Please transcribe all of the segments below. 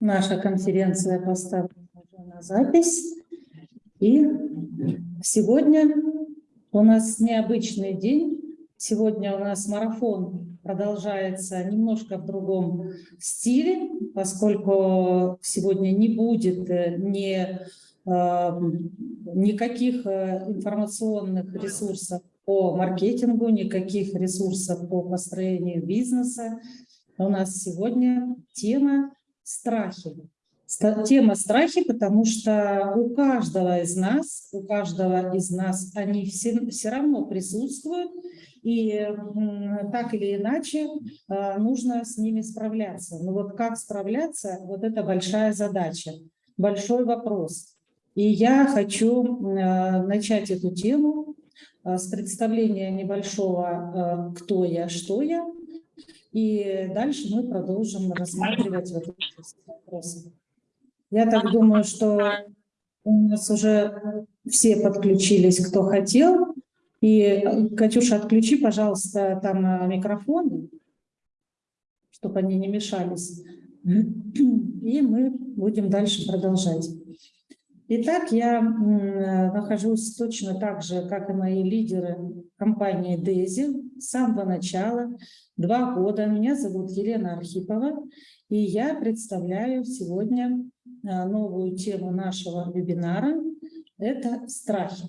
Наша конференция поставлена уже на запись. И сегодня у нас необычный день. Сегодня у нас марафон продолжается немножко в другом стиле, поскольку сегодня не будет э, ни, э, никаких э, информационных ресурсов по маркетингу, никаких ресурсов по построению бизнеса. У нас сегодня тема страхи. Тема страхи, потому что у каждого из нас, у каждого из нас они все, все равно присутствуют, и так или иначе а, нужно с ними справляться. Но вот как справляться, вот это большая задача, большой вопрос. И я хочу а, начать эту тему а, с представления небольшого «Кто я, что я?», и дальше мы продолжим рассматривать вот эти вопросы. Я так думаю, что у нас уже все подключились, кто хотел. И, Катюша, отключи, пожалуйста, там э, микрофоны, чтобы они не мешались. И мы будем дальше продолжать. Итак, я нахожусь точно так же, как и мои лидеры компании DESI с самого начала, два года. Меня зовут Елена Архипова, и я представляю сегодня а, новую тему нашего вебинара – это страхи.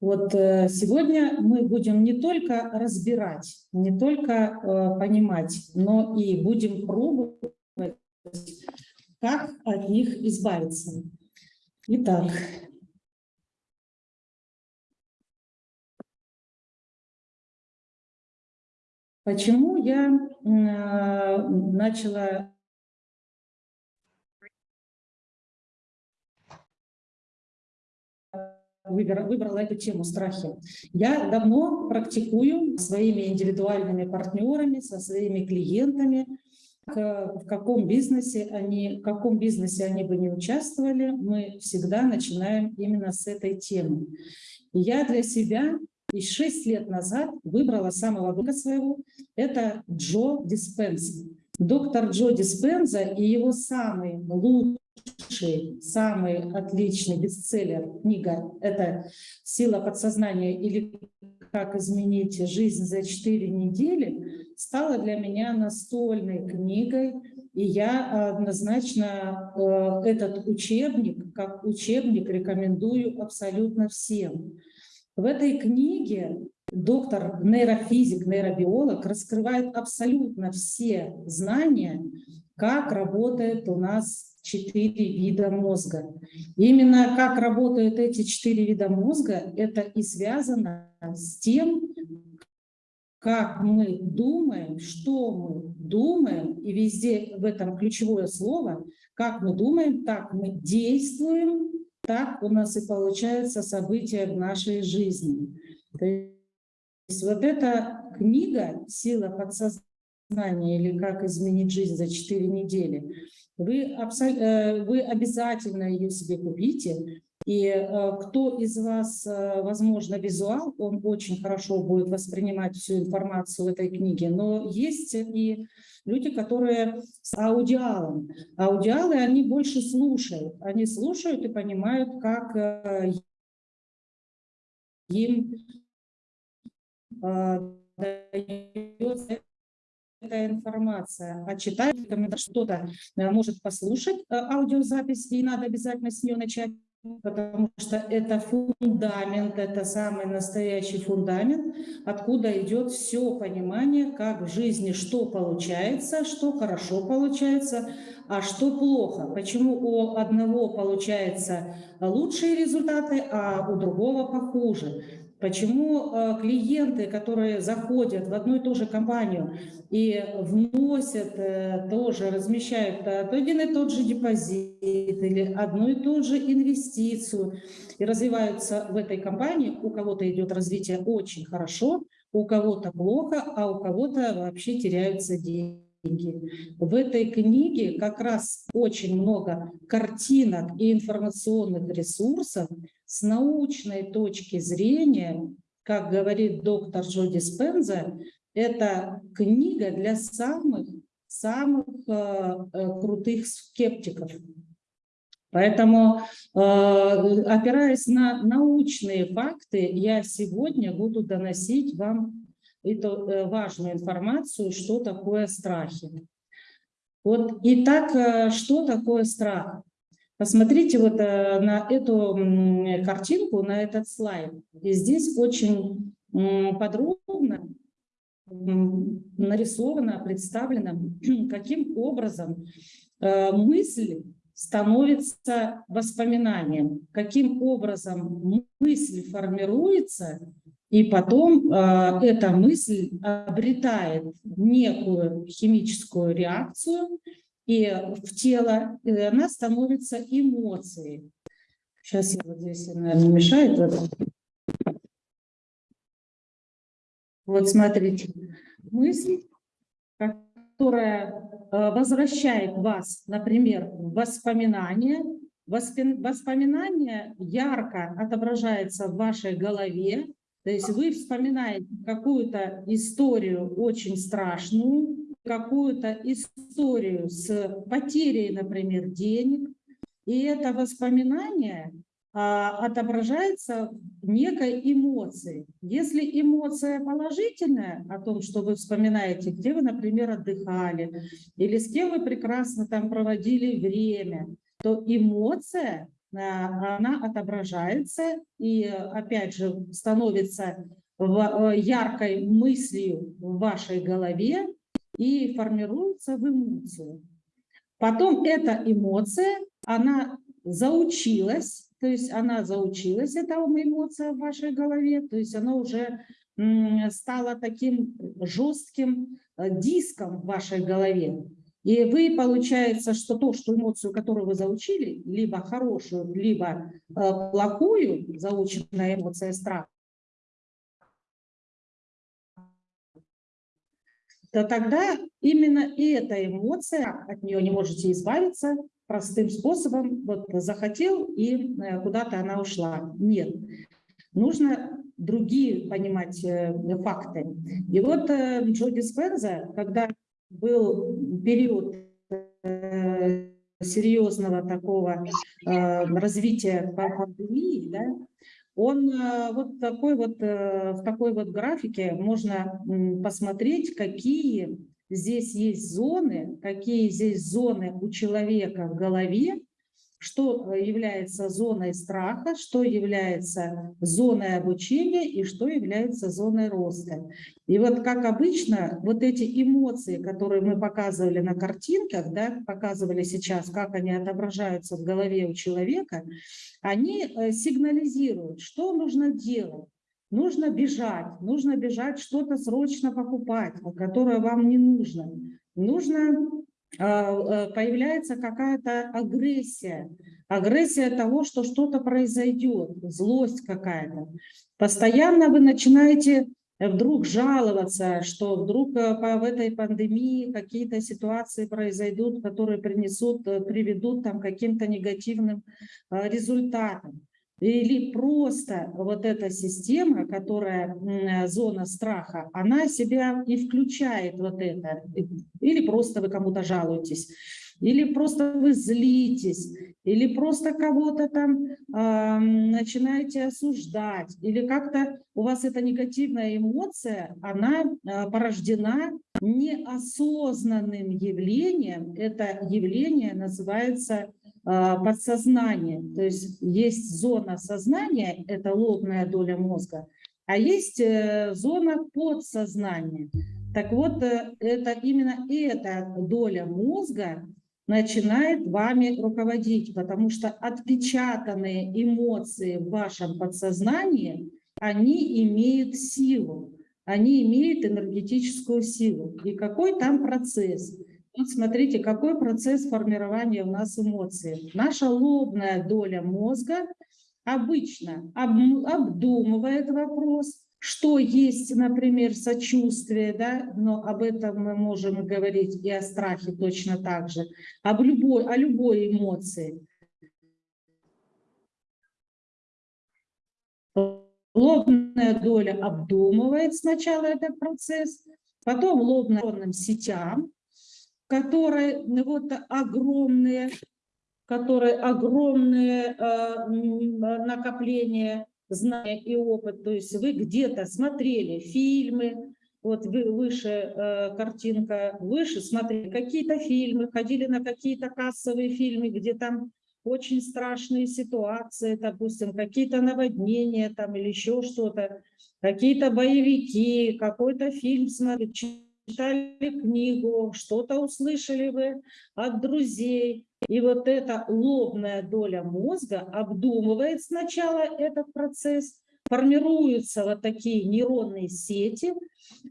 Вот э, сегодня мы будем не только разбирать, не только э, понимать, но и будем пробовать, как от них избавиться. Итак, почему я э, начала выбрала эту тему страхи. Я давно практикую своими индивидуальными партнерами, со своими клиентами в каком бизнесе они, в каком бизнесе они бы не участвовали, мы всегда начинаем именно с этой темы. Я для себя и 6 лет назад выбрала самого друга своего, это Джо Диспенза. Доктор Джо Диспенза и его самый самый отличный бестселлер книга – это «Сила подсознания» или «Как изменить жизнь за 4 недели» стала для меня настольной книгой, и я однозначно э, этот учебник, как учебник, рекомендую абсолютно всем. В этой книге доктор, нейрофизик, нейробиолог раскрывает абсолютно все знания, как работает у нас четыре вида мозга. Именно как работают эти четыре вида мозга, это и связано с тем, как мы думаем, что мы думаем, и везде в этом ключевое слово, как мы думаем, так мы действуем, так у нас и получаются события в нашей жизни. То есть вот эта книга «Сила подсознания» или «Как изменить жизнь за 4 недели», вы, э, вы обязательно ее себе купите, и э, кто из вас, э, возможно, визуал, он очень хорошо будет воспринимать всю информацию в этой книге, но есть и люди, которые с аудиалом. Аудиалы, они больше слушают, они слушают и понимают, как им дается эта информация, а читают, что-то может послушать аудиозапись, и надо обязательно с нее начать потому что это фундамент, это самый настоящий фундамент, откуда идет все понимание, как в жизни что получается, что хорошо получается, а что плохо. Почему у одного получается лучшие результаты, а у другого похуже. Почему э, клиенты, которые заходят в одну и ту же компанию и вносят э, тоже, размещают э, один и тот же депозит или одну и ту же инвестицию и развиваются в этой компании, у кого-то идет развитие очень хорошо, у кого-то плохо, а у кого-то вообще теряются деньги. В этой книге как раз очень много картинок и информационных ресурсов, с научной точки зрения, как говорит доктор Джо Диспенза, это книга для самых самых э, крутых скептиков. Поэтому, опираясь на научные факты, я сегодня буду доносить вам эту важную информацию, что такое страхи. Вот, итак, что такое страх? Посмотрите вот э, на эту картинку, на этот слайд. И здесь очень подробно нарисовано, представлено, каким образом э, мысль становится воспоминанием, каким образом мысль формируется, и потом э, эта мысль обретает некую химическую реакцию, и в тело, и она становится эмоцией. Сейчас я вот здесь, наверное, мешает это. Вот смотрите, мысль, которая э, возвращает вас, например, в воспоминания. Воспоминание ярко отображается в вашей голове, то есть вы вспоминаете какую-то историю очень страшную, какую-то историю с потерей, например, денег, и это воспоминание а, отображается некой эмоции. Если эмоция положительная о том, что вы вспоминаете, где вы, например, отдыхали, или с кем вы прекрасно там проводили время, то эмоция, она отображается и, опять же, становится э, яркой мыслью в вашей голове, и формируется в эмоцию. Потом эта эмоция, она заучилась, то есть она заучилась, эта эмоция в вашей голове, то есть она уже стала таким жестким э, диском в вашей голове. И вы, получается, что то, что эмоцию, которую вы заучили, либо хорошую, либо э, плохую, заученная эмоция страха, то тогда именно эта эмоция, от нее не можете избавиться простым способом, вот захотел и э, куда-то она ушла. Нет, нужно другие понимать э, факты. И вот э, Джо Диспенза, когда был период серьезного такого развития пандемии, да, он э, вот такой вот, э, в такой вот графике можно посмотреть, какие здесь есть зоны, какие здесь зоны у человека в голове, что э, является зоной страха, что является зоной обучения и что является зоной роста. И вот как обычно, вот эти эмоции, которые мы показывали на картинках, да, показывали сейчас, как они отображаются в голове у человека, они э, сигнализируют, что нужно делать. Нужно бежать, нужно бежать что-то срочно покупать, которое вам не нужно. Нужно появляется какая-то агрессия, агрессия того, что что-то произойдет, злость какая-то. Постоянно вы начинаете вдруг жаловаться, что вдруг э, в этой пандемии какие-то ситуации произойдут, которые принесут, э, приведут там, каким-то негативным результатам или просто вот эта система, которая зона страха, она себя и включает вот это, или просто вы кому-то жалуетесь, или просто вы злитесь, или просто кого-то там э, начинаете осуждать, или как-то у вас эта негативная эмоция, она э, порождена неосознанным явлением, это явление называется подсознание. То есть есть зона сознания, это лобная доля мозга, а есть э, зона подсознания. Так вот, э, это именно эта доля мозга начинает вами руководить, потому что отпечатанные эмоции в вашем подсознании, они имеют силу, они имеют энергетическую силу. И какой там процесс? Вот смотрите, какой процесс формирования у нас эмоций. Наша лобная доля мозга обычно обдумывает вопрос, что есть, например, сочувствие, да, но об этом мы можем говорить и о страхе точно так же, об любой, о любой эмоции. Лобная доля обдумывает сначала этот процесс, потом лобным сетям, которой ну, вот огромные, которые огромные э, накопления знаний и опыт. То есть вы где-то смотрели фильмы, вот выше э, картинка, выше смотрели какие-то фильмы, ходили на какие-то кассовые фильмы, где там очень страшные ситуации, допустим, какие-то наводнения там или еще что-то, какие-то боевики, какой-то фильм смотрели, читали книгу, что-то услышали вы от друзей. И вот эта лобная доля мозга обдумывает сначала этот процесс, формируются вот такие нейронные сети,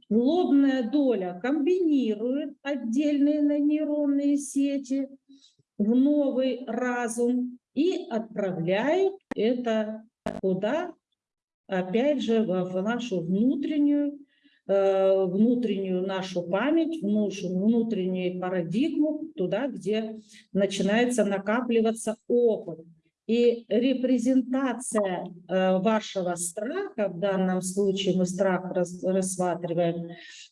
лобная доля комбинирует отдельные нейронные сети в новый разум и отправляет это куда? Опять же, в нашу внутреннюю внутреннюю нашу память, нашу внутреннюю парадигму, туда, где начинается накапливаться опыт. И репрезентация э, вашего страха, в данном случае мы страх рассматриваем,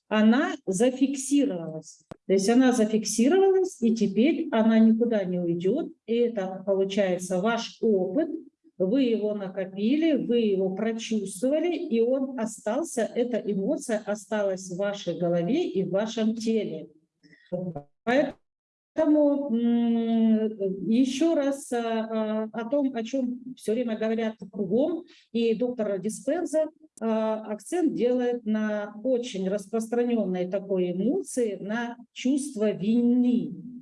она зафиксировалась. То есть она зафиксировалась, и теперь она никуда не уйдет. И это, получается, ваш опыт, вы его накопили, вы его прочувствовали, и он остался, эта эмоция осталась в вашей голове и в вашем теле. Поэтому еще раз а, а, о том, о чем все время говорят кругом, и доктор Диспенза а, акцент делает на очень распространенной такой эмоции, на чувство вины.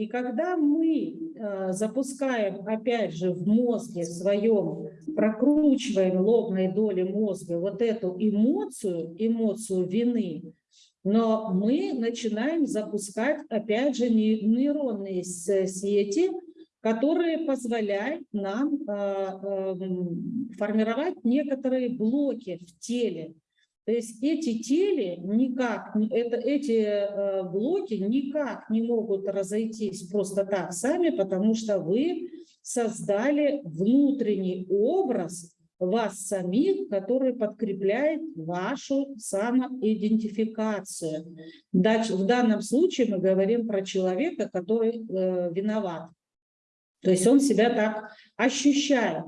И когда мы э, запускаем, опять же, в мозге своем, прокручиваем лобной доли мозга вот эту эмоцию, эмоцию вины, но мы начинаем запускать, опять же, нейронные сети, которые позволяют нам э, э, формировать некоторые блоки в теле. То есть эти тели никак, это, эти э, блоки никак не могут разойтись просто так сами, потому что вы создали внутренний образ вас самих, который подкрепляет вашу самоидентификацию. В данном случае мы говорим про человека, который э, виноват. То есть он себя так ощущает.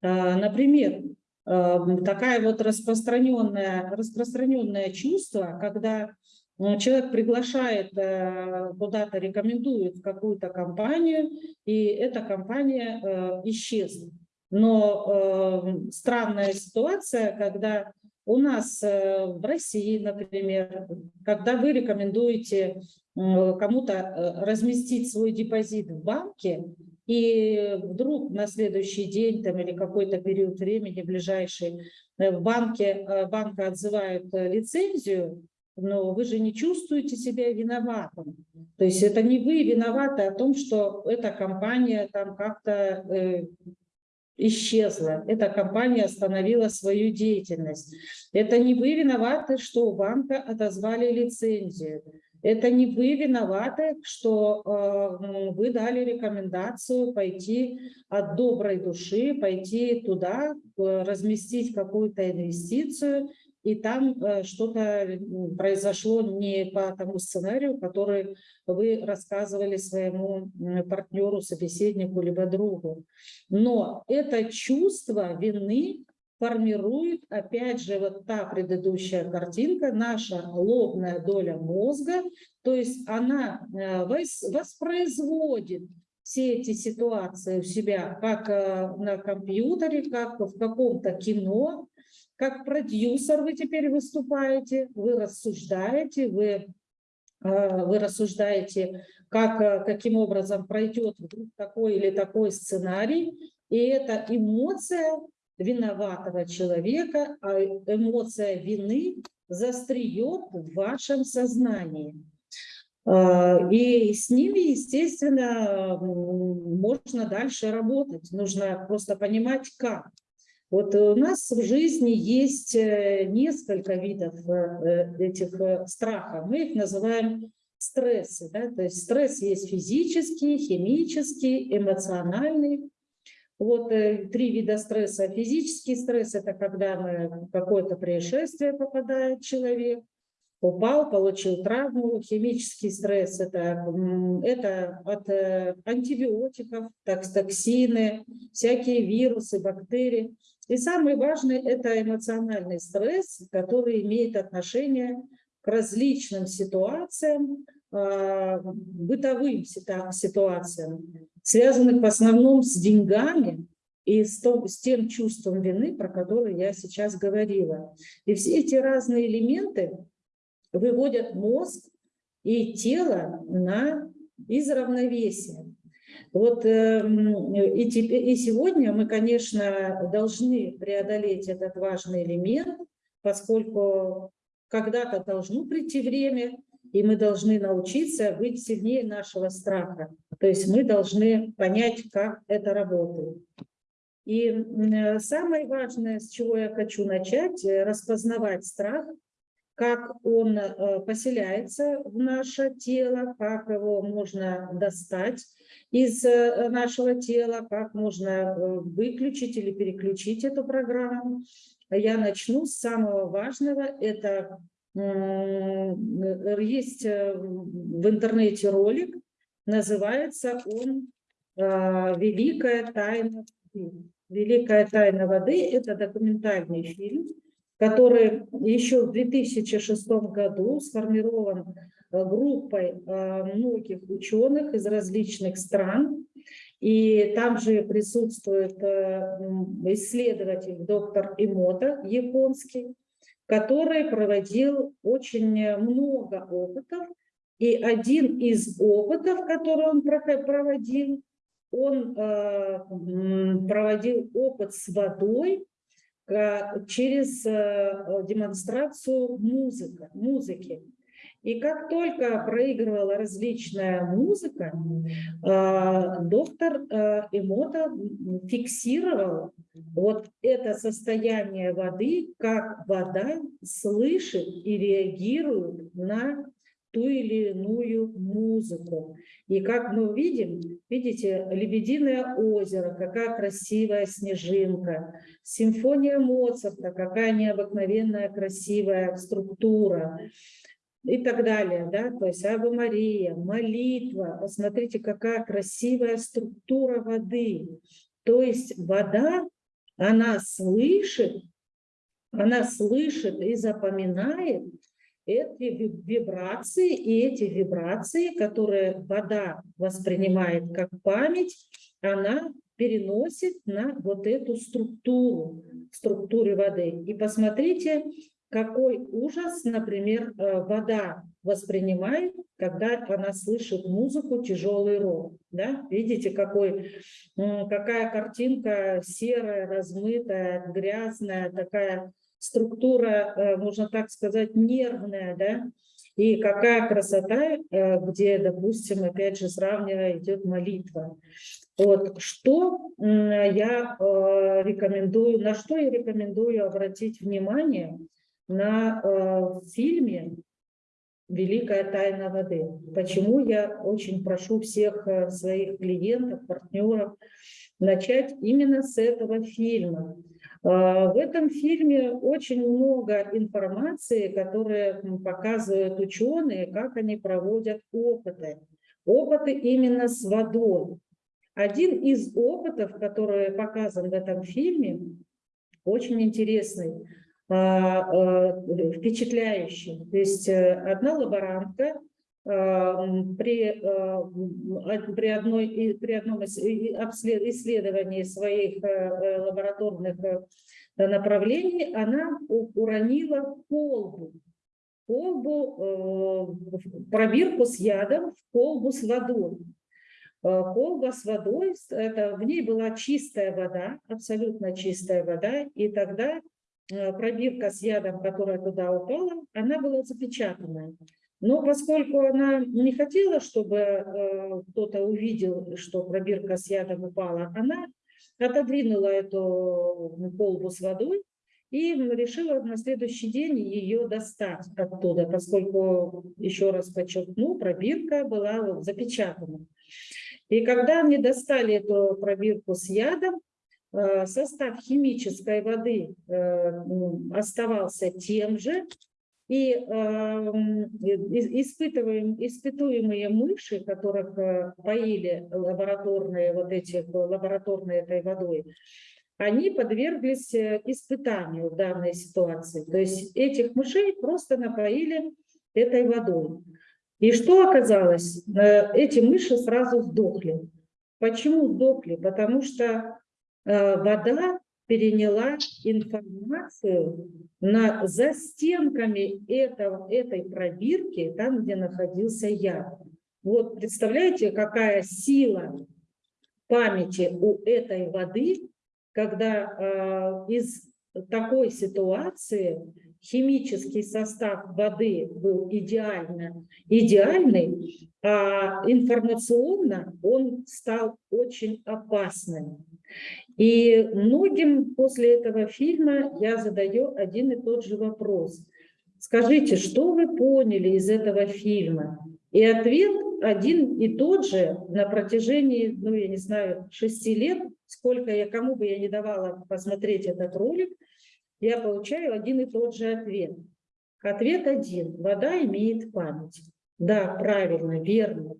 Э, например, такая вот распространенное, распространенное чувство, когда э, человек приглашает э, куда-то, рекомендует какую-то компанию, и эта компания э, исчезнет. Но эм, странная ситуация, когда у нас в России, например, когда вы рекомендуете кому-то разместить свой депозит в банке, и вдруг на следующий день там, или какой-то период времени ближайший э, в банке, э, банка отзывает э, лицензию, но вы же не чувствуете себя виноватым. То есть это не вы виноваты о том, что эта компания там как-то э, исчезла, эта компания остановила свою деятельность. Это не вы виноваты, что у банка отозвали лицензию. Это не вы виноваты, что э, вы дали рекомендацию пойти от доброй души, пойти туда, э, разместить какую-то инвестицию, и там э, что-то произошло не по тому сценарию, который вы рассказывали своему партнеру, собеседнику, либо другу. Но это чувство вины формирует, опять же, вот та предыдущая картинка, наша лобная доля мозга, то есть она э, воспроизводит все эти ситуации у себя, как э, на компьютере, как в каком-то кино, как продюсер вы теперь выступаете, вы рассуждаете, вы, э, вы рассуждаете, как, каким образом пройдет такой или такой сценарий, и эта эмоция виноватого человека, а эмоция вины застреет в вашем сознании. А, и с ними, естественно, можно дальше работать. Нужно просто понимать, как. Вот у нас в жизни есть э, несколько видов э, этих э, страхов. Мы их называем стрессы. Да? То есть стресс есть физический, химический, эмоциональный. Вот э, три вида стресса. Физический стресс – это когда мы, какое-то происшествие попадает человек. упал, получил травму, химический стресс это, это от э, антибиотиков, токсины, всякие вирусы, бактерии. И самый важный это эмоциональный стресс, который имеет отношение к различным ситуациям, а, бытовым ситуациям, связанных в основном с деньгами и с, том, с тем чувством вины, про которое я сейчас говорила. И все эти разные элементы выводят мозг и тело на из равновесия. Вот эм, и, теперь, и сегодня мы, конечно, должны преодолеть этот важный элемент, поскольку когда-то должно прийти время, и мы должны научиться быть сильнее нашего страха. То есть мы должны понять, как это работает. И самое важное, с чего я хочу начать, э, распознавать страх, как он э, поселяется в наше тело, как его можно достать из э, нашего тела, как можно выключить или переключить эту программу. Я начну с самого важного, это есть э, в интернете ролик, называется он а, «Великая тайна воды». «Великая тайна воды» – это документальный фильм, который еще в 2006 году сформирован э, группой э, многих ученых из различных стран. И там же присутствует исследователь доктор Имота, японский, который проводил очень много опытов. И один из опытов, который он проводил, он э, проводил опыт с водой э, через э, демонстрацию музыка, музыки. И как только проигрывала различная музыка, доктор Эмота фиксировал вот это состояние воды, как вода слышит и реагирует на ту или иную музыку. И как мы видим, видите, «Лебединое озеро», какая красивая снежинка, симфония Моцарта, какая необыкновенная красивая структура и так далее, да, то есть Ава Мария, молитва, посмотрите, какая красивая структура воды, то есть вода, она слышит, она слышит и запоминает эти вибрации, и эти вибрации, которые вода воспринимает как память, она переносит на вот эту структуру, структуры воды. И посмотрите, какой ужас, например, э, вода воспринимает, когда она слышит музыку «Тяжелый рок». Да? Видите, какой, какая картинка серая, размытая, грязная, такая структура, э, можно так сказать, нервная, да? И какая красота, э, где, допустим, опять же, сравнивая, идет молитва. Вот, что я рекомендую, на что я рекомендую обратить внимание – на э, фильме «Великая тайна воды». Почему я очень прошу всех э, своих клиентов, партнеров начать именно с этого фильма. Э, в этом фильме очень много информации, которые показывают ученые, как они проводят опыты. Опыты именно с водой. Один из опытов, который показан в этом фильме, очень интересный. А, а, впечатляющий. То есть э, одна лаборантка а, при, при, одной, при одном исследовании своих э, лабораторных э, направлений она уронила колбу, колбу, пробирку с ядом в колбу с водой. Колба с водой, это, в ней была чистая вода, абсолютно чистая вода, и тогда Э, пробирка с ядом, которая туда упала, она была запечатанная. Но поскольку она не хотела, чтобы э, кто-то увидел, что пробирка с ядом упала, она отодвинула эту колбу с водой и решила на следующий день ее достать оттуда, поскольку, еще раз подчеркну, пробирка была запечатана. И когда они достали эту пробирку с ядом, Э, состав химической воды э, оставался тем же, и э, испытываем, испытуемые мыши, которых э, поили лабораторные вот эти лабораторной этой водой, они подверглись э, испытанию в данной ситуации. То есть этих мышей просто напоили этой водой. И что оказалось? Э, эти мыши сразу сдохли. Почему сдохли? Потому что вода переняла информацию на, за стенками этого, этой пробирки, там, где находился яд. Вот представляете, какая сила памяти у этой воды, когда э, из такой ситуации химический состав воды был идеально, идеальный, а информационно он стал очень опасным. И многим после этого фильма я задаю один и тот же вопрос. Скажите, что вы поняли из этого фильма? И ответ один и тот же на протяжении, ну, я не знаю, шести лет, сколько я, кому бы я не давала посмотреть этот ролик, я получаю один и тот же ответ. Ответ один. Вода имеет память. Да, правильно, верно.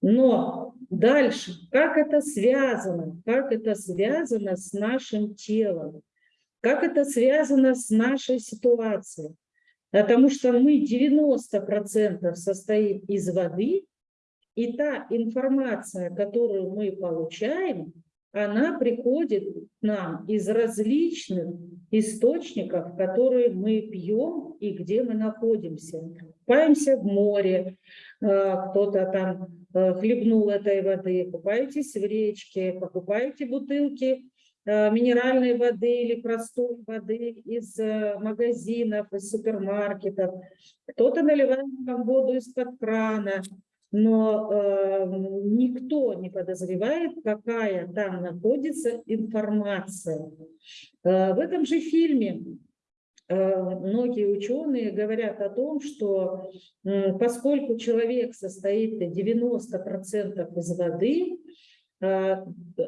Но дальше, как это связано? Как это связано с нашим телом? Как это связано с нашей ситуацией? Потому что мы 90% состоим из воды, и та информация, которую мы получаем, она приходит к нам из различных источников, которые мы пьем и где мы находимся. Купаемся в море, э, кто-то там э, хлебнул этой воды, купаетесь в речке, покупаете бутылки э, минеральной воды или простой воды из магазинов, из супермаркетов. Кто-то наливает вам воду из-под крана но э, никто не подозревает, какая там находится информация. Э, в этом же фильме э, многие ученые говорят о том, что поскольку человек состоит 90% из воды, э,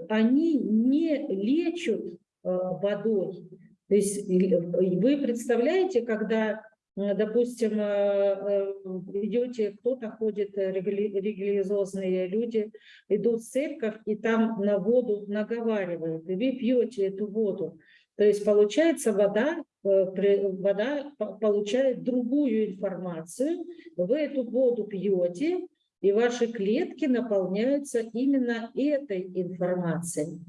они не лечат э, водой. То есть вы представляете, когда допустим, э, э, идете, кто-то ходит, религиозные люди, идут в церковь и там на воду наговаривают, и вы пьете эту воду. То есть получается вода, вода получает другую информацию, вы эту воду пьете, и ваши клетки наполняются именно этой информацией.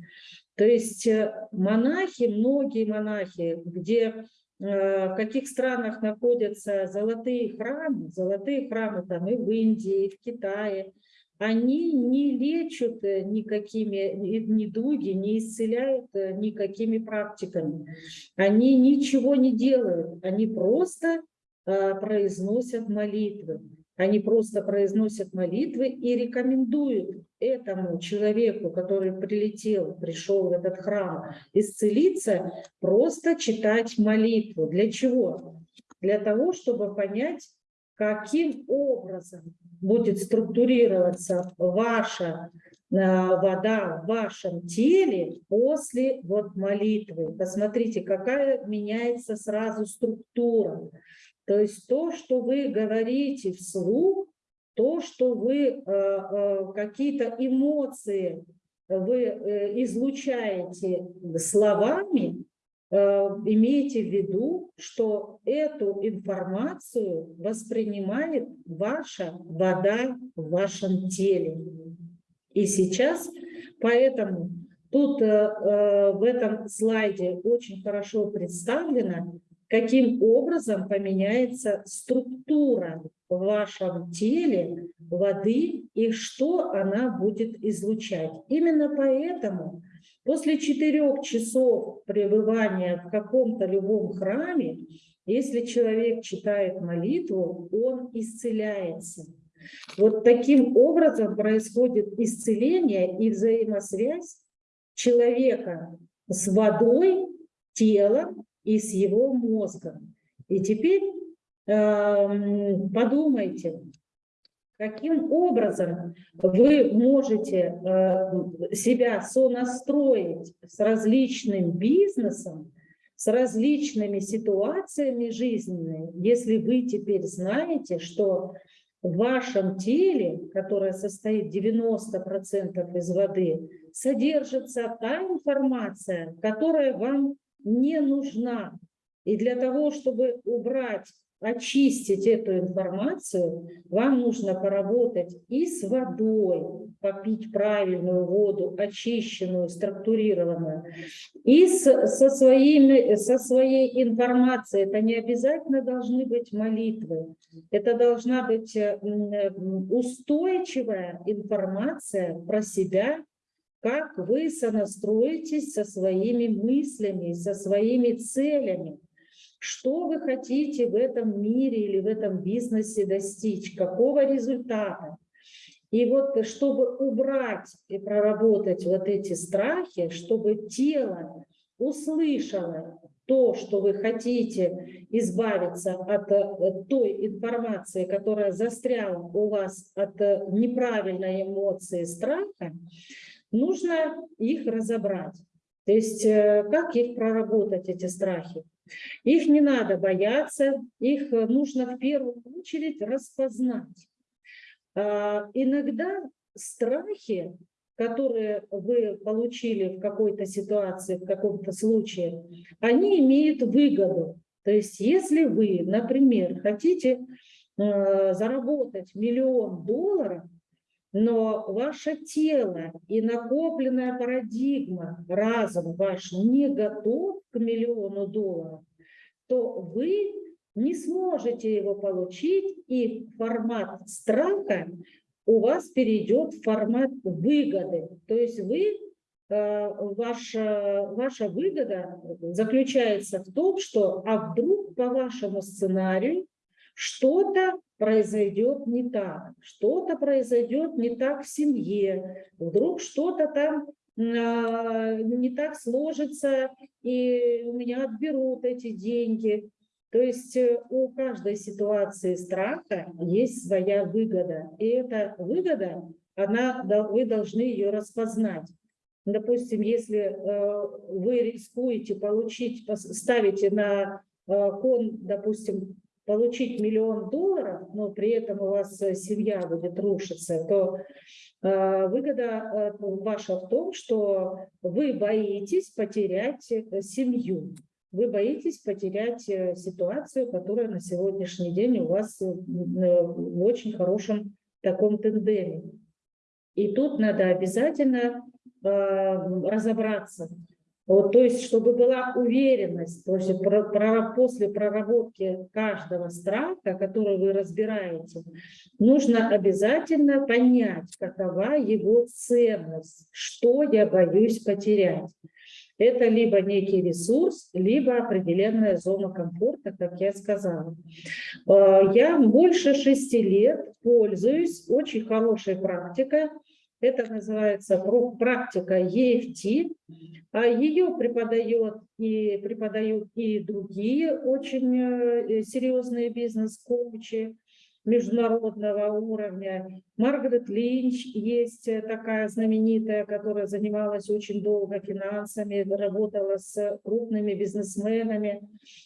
То есть монахи, многие монахи, где Э, в каких странах находятся золотые храмы, золотые храмы там и в Индии, и в Китае, они не лечат э, никакими недуги, не исцеляют э, никакими практиками. Они ничего не делают, они просто произносят молитвы. Они просто произносят молитвы и рекомендуют этому человеку, который прилетел, пришел в этот храм, исцелиться, просто читать молитву. Для чего? Для того, чтобы понять, каким образом будет структурироваться ваша э, вода в вашем теле после вот молитвы. Посмотрите, какая меняется сразу структура. То есть то, что вы говорите вслух, то, что вы э, э, какие-то эмоции вы э, излучаете словами, имейте в виду, что эту информацию воспринимает ваша вода в вашем теле. И сейчас, поэтому тут в этом слайде очень хорошо представлено, каким образом поменяется структура в вашем теле воды и что она будет излучать. Именно поэтому после четырех часов пребывания в каком-то любом храме, если человек читает молитву, он исцеляется. Вот таким образом происходит исцеление и взаимосвязь человека с водой, телом и с его мозгом. И теперь э, подумайте, каким образом вы можете э, себя сонастроить с различным бизнесом, с различными ситуациями жизненными, если вы теперь знаете, что в вашем теле, которое состоит 90% из воды, содержится та информация, которая вам не нужна. И для того, чтобы убрать очистить эту информацию, вам нужно поработать и с водой, попить правильную воду, очищенную, структурированную, и с, со, своими, со своей информацией. Это не обязательно должны быть молитвы, это должна быть устойчивая информация про себя, как вы сонастроитесь со своими мыслями, со своими целями. Что вы хотите в этом мире или в этом бизнесе достичь? Какого результата? И вот чтобы убрать и проработать вот эти страхи, чтобы тело услышало то, что вы хотите избавиться от э, той информации, которая застряла у вас от э, неправильной эмоции страха, нужно их разобрать. То есть э, как их проработать, эти страхи? Их не надо бояться, их э, нужно в первую очередь распознать. А, иногда страхи, которые вы получили в какой-то ситуации, в каком-то случае, они имеют выгоду. То есть если вы, например, хотите э, заработать миллион долларов, но ваше тело и накопленная парадигма, разум ваш не готов к миллиону долларов, то вы не сможете его получить, и формат страха у вас перейдет в формат выгоды. То есть вы, э, ваша, ваша выгода заключается в том, что а вдруг по вашему сценарию что-то произойдет не так, что-то произойдет не так в семье, вдруг что-то там а, не так сложится, и у меня отберут эти деньги. То есть э, у каждой ситуации страха есть своя выгода, и эта выгода, она, вы должны ее распознать. Допустим, если э, вы рискуете получить, ставите на э, кон, допустим, получить миллион долларов, но при этом у вас э, семья будет рушиться, то э, выгода э, ваша в том, что вы боитесь потерять семью, вы боитесь потерять ситуацию, которая на сегодняшний день у вас в очень хорошем таком тендеме. И тут надо обязательно разобраться, вот, то есть, чтобы была уверенность, то есть про, про, после проработки каждого страха, который вы разбираете, нужно обязательно понять, какова его ценность, что я боюсь потерять. Это либо некий ресурс, либо определенная зона комфорта, как я сказала. Э, я больше шести лет пользуюсь очень хорошей практикой это называется практика EFT. А Ее преподает и преподают и другие очень э, серьезные бизнес-коучи международного уровня. Маргарет Линч есть э, такая знаменитая, которая занималась очень долго финансами, работала с крупными бизнесменами.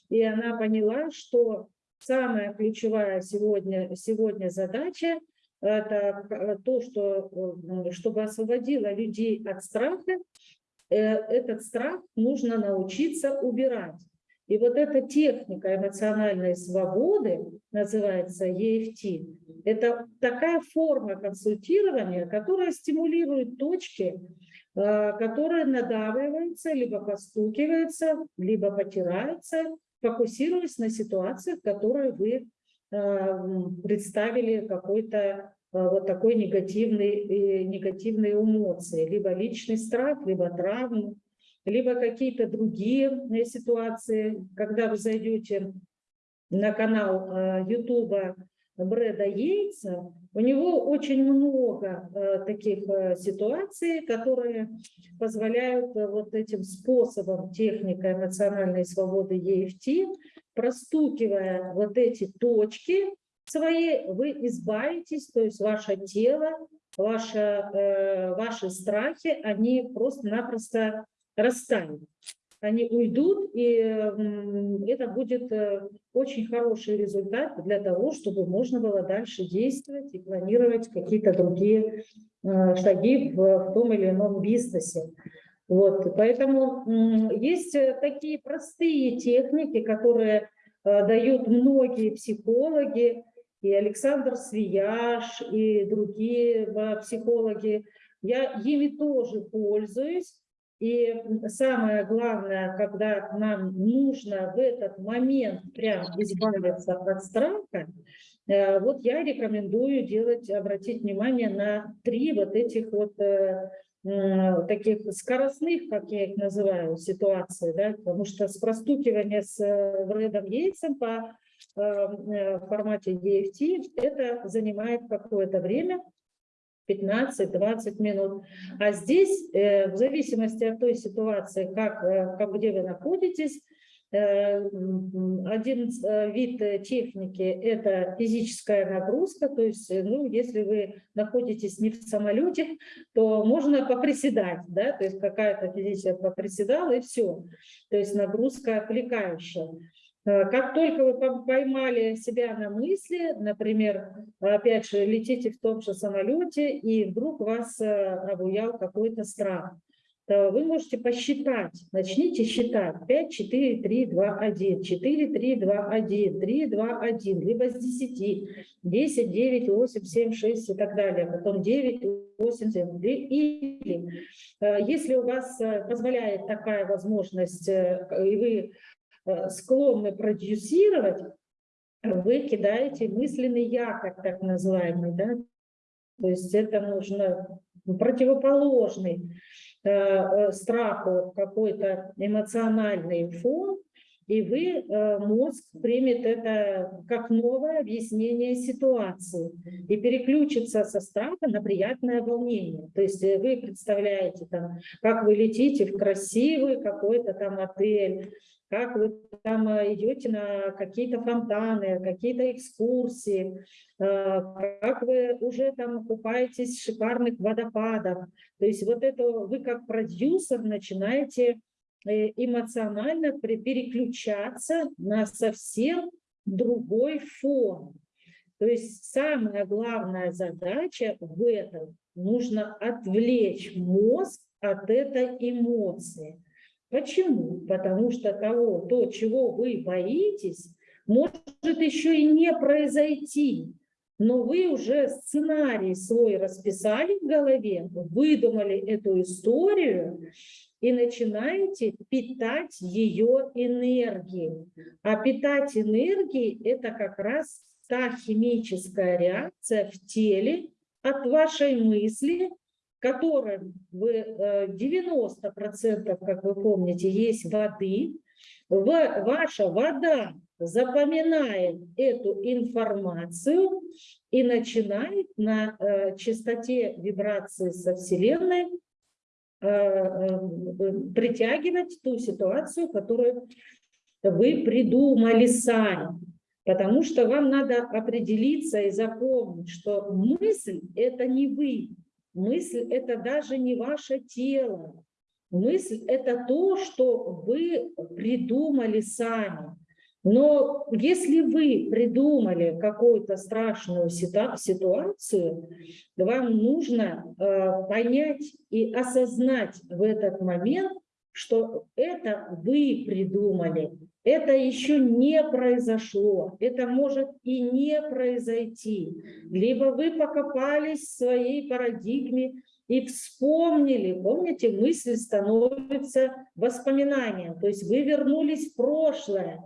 И она поняла, что самая ключевая сегодня, сегодня задача – это э, то, что, э, чтобы освободило людей от страха, э, этот страх нужно научиться убирать. И вот эта техника эмоциональной свободы, называется EFT, это такая форма консультирования, которая стимулирует точки, которые надавливаются, либо постукиваются, либо потираются, фокусируясь на ситуациях, которые вы представили какой-то э, вот такой негативный, негативные эмоции, либо личный страх, либо травму, либо какие-то другие э, ситуации. Когда вы зайдете на канал э, Брэда Йейтса, у него очень много таких ситуаций, которые позволяют вот этим способом техника эмоциональной свободы EFT простукивая вот эти точки свои, вы избавитесь, то есть ваше тело, ваше, э, ваши страхи, они просто-напросто растают. они уйдут, и это будет э, очень хороший результат для того, чтобы можно было дальше действовать и планировать какие-то другие э, шаги в том или ином бизнесе. Вот, поэтому есть э, такие простые техники, которые дают многие психологи, и Александр Свияж, и другие психологи. Я ими тоже пользуюсь, и самое главное, когда нам нужно в этот момент прям избавиться от страха, э, вот я рекомендую делать, обратить внимание на три вот этих вот э, таких скоростных, как я их называю, ситуаций, да, потому что с простукивания с Брэдом э, Йейтсом по формате DFT это занимает какое-то время, 15-20 минут. А здесь, э, в зависимости от той ситуации, как, э, как где вы находитесь, э, один вид техники – это физическая нагрузка, то есть, ну, если вы находитесь не в самолете, то можно поприседать, да, то есть какая-то физическая поприседала и все, то есть нагрузка отвлекающая. Э, как только вы поймали себя на мысли, например, опять же, летите в том же самолете, и вдруг вас э, обуял какой-то страх, то вы можете посчитать, начните считать. 5, 4, 3, 2, 1, 4, 3, 2, 1, 3, 2, 1, либо с 10, 10, 9, 8, 7, 6 и так далее, потом 9, 8, 7, или э, если у вас позволяет такая возможность, и вы Э, склонны продюсировать, вы кидаете мысленный якорь, так называемый, да? То есть это нужно противоположный э, э, страху какой-то эмоциональный фон, и вы, э, мозг примет это как новое объяснение ситуации и переключится со страха на приятное волнение. То есть э, вы представляете, там, как вы летите в красивый какой-то там отель, как вы там э, идете на какие-то фонтаны, какие-то экскурсии, как вы уже там купаетесь в шикарных водопадах. То есть вот это вы как продюсер начинаете эмоционально переключаться на совсем другой фон. То есть самая главная задача в этом – нужно отвлечь мозг от этой эмоции. Почему? Потому что того, то, чего вы боитесь, может еще и не произойти. Но вы уже сценарий свой расписали в голове, выдумали эту историю, и начинаете питать ее энергией. А питать энергией – это как раз та химическая реакция в теле от вашей мысли, которая в 90%, как вы помните, есть воды. Ваша вода запоминает эту информацию и начинает на э, частоте вибрации со Вселенной притягивать ту ситуацию, которую вы придумали сами. Потому что вам надо определиться и запомнить, что мысль – это не вы, мысль – это даже не ваше тело. Мысль – это то, что вы придумали сами. Но если вы придумали какую-то страшную ситуацию, вам нужно э, понять и осознать в этот момент, что это вы придумали, это еще не произошло, это может и не произойти. Либо вы покопались в своей парадигме и вспомнили, помните, мысль становится воспоминанием, то есть вы вернулись в прошлое,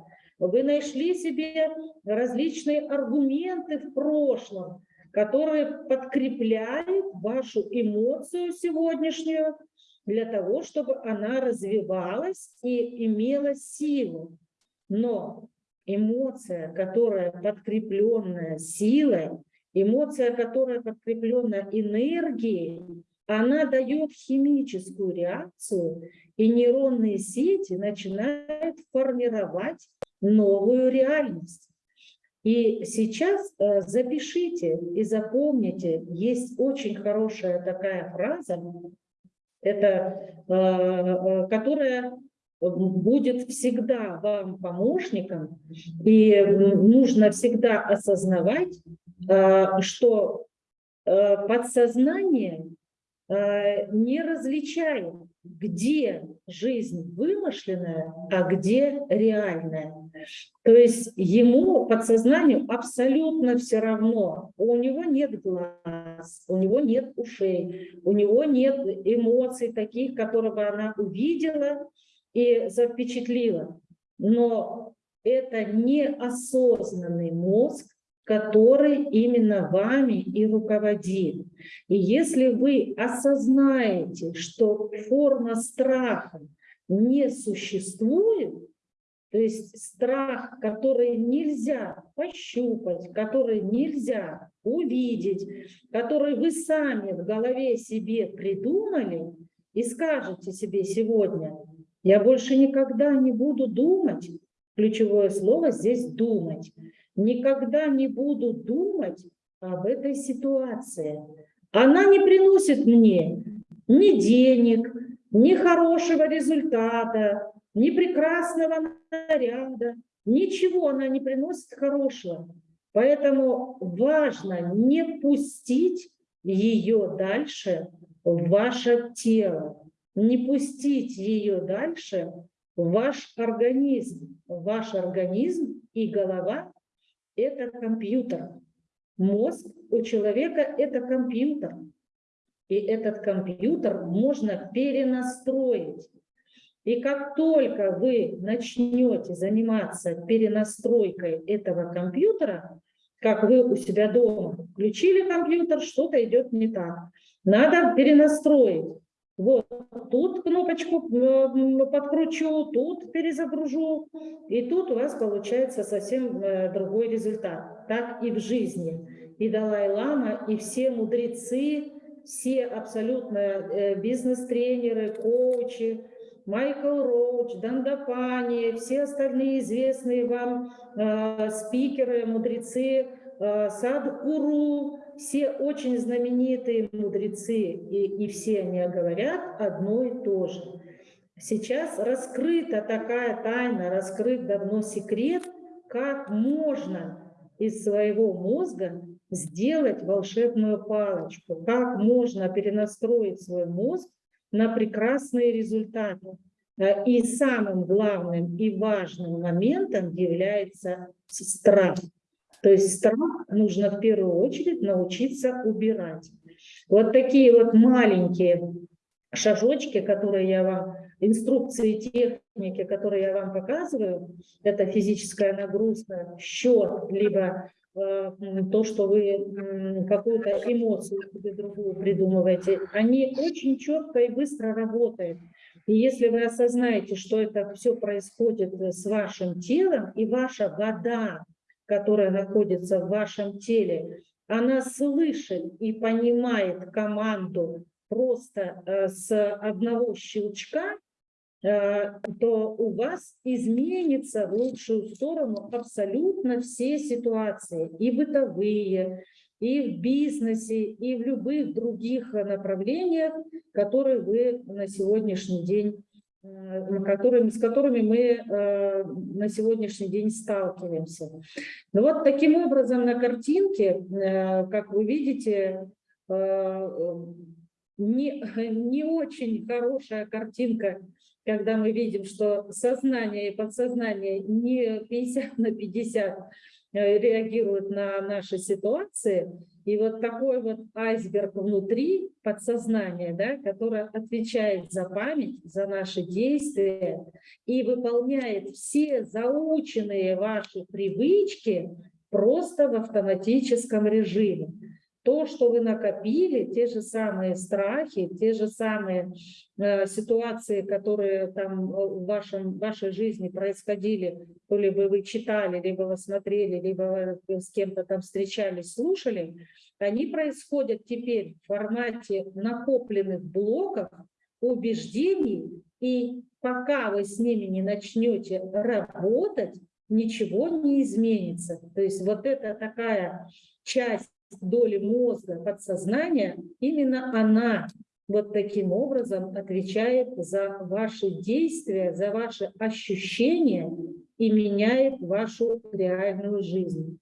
вы нашли себе различные аргументы в прошлом, которые подкрепляют вашу эмоцию сегодняшнюю для того, чтобы она развивалась и имела силу. Но эмоция, которая подкрепленная силой, эмоция, которая подкреплена энергией, она дает химическую реакцию, и нейронные сети начинают формировать новую реальность. И сейчас э, запишите и запомните, есть очень хорошая такая фраза, это, э, э, которая будет всегда вам помощником, и нужно всегда осознавать, что подсознание не различает, где жизнь вымышленная, а где реальная. То есть ему, подсознанию, абсолютно все равно. У него нет глаз, у него нет ушей, у него нет эмоций таких, которые бы она увидела и запечатлила. Но это неосознанный мозг, который именно вами и руководит. И если вы осознаете, что форма страха не существует, то есть страх, который нельзя пощупать, который нельзя увидеть, который вы сами в голове себе придумали, и скажете себе сегодня, я больше никогда не буду думать, ключевое слово здесь «думать», никогда не буду думать об этой ситуации. Она не приносит мне ни денег, ни хорошего результата, ни прекрасного наряда, ничего она не приносит хорошего. Поэтому важно не пустить ее дальше в ваше тело, не пустить ее дальше в ваш организм. Ваш организм и голова это компьютер. Мозг у человека – это компьютер. И этот компьютер можно перенастроить. И как только вы начнете заниматься перенастройкой этого компьютера, как вы у себя дома включили компьютер, что-то идет не так. Надо перенастроить. Вот тут кнопочку подкручу, тут перезагружу, и тут у вас получается совсем э, другой результат. Так и в жизни. И Далай-Лама, и все мудрецы, все абсолютно э, бизнес-тренеры, коучи, Майкл Роуч, Дандапани, все остальные известные вам э, спикеры, мудрецы, э, Садхгуру, все очень знаменитые мудрецы, и, и все они говорят одно и то же. Сейчас раскрыта такая тайна, раскрыт давно секрет, как можно из своего мозга сделать волшебную палочку, как можно перенастроить свой мозг на прекрасные результаты. И самым главным и важным моментом является страх. То есть страх нужно в первую очередь научиться убирать. Вот такие вот маленькие шажочки, которые я вам, инструкции техники, которые я вам показываю, это физическая нагрузка, счет, либо э, то, что вы какую-то эмоцию себе другую придумываете, они очень четко и быстро работают. И если вы осознаете, что это все происходит с вашим телом, и ваша вода которая находится в вашем теле, она слышит и понимает команду просто э, с одного щелчка, э, то у вас изменится в лучшую сторону абсолютно все ситуации, и бытовые, и в бизнесе, и в любых других направлениях, которые вы на сегодняшний день которыми, с которыми мы э, на сегодняшний день сталкиваемся. Ну вот таким образом на картинке, э, как вы видите, э, не, не очень хорошая картинка, когда мы видим, что сознание и подсознание не 50 на 50 реагируют на наши ситуации, и вот такой вот айсберг внутри подсознания, да, которое отвечает за память, за наши действия и выполняет все заученные ваши привычки просто в автоматическом режиме то, что вы накопили, те же самые страхи, те же самые э, ситуации, которые там э, в вашем, вашей жизни происходили, то ли вы, читали, либо вы смотрели, либо вы с кем-то там встречались, слушали, они происходят теперь в формате накопленных блоков, убеждений, и пока вы с ними не начнете работать, ничего не изменится. То есть вот это такая часть доли мозга, подсознания, именно она вот таким образом отвечает за ваши действия, за ваши ощущения и меняет вашу реальную жизнь.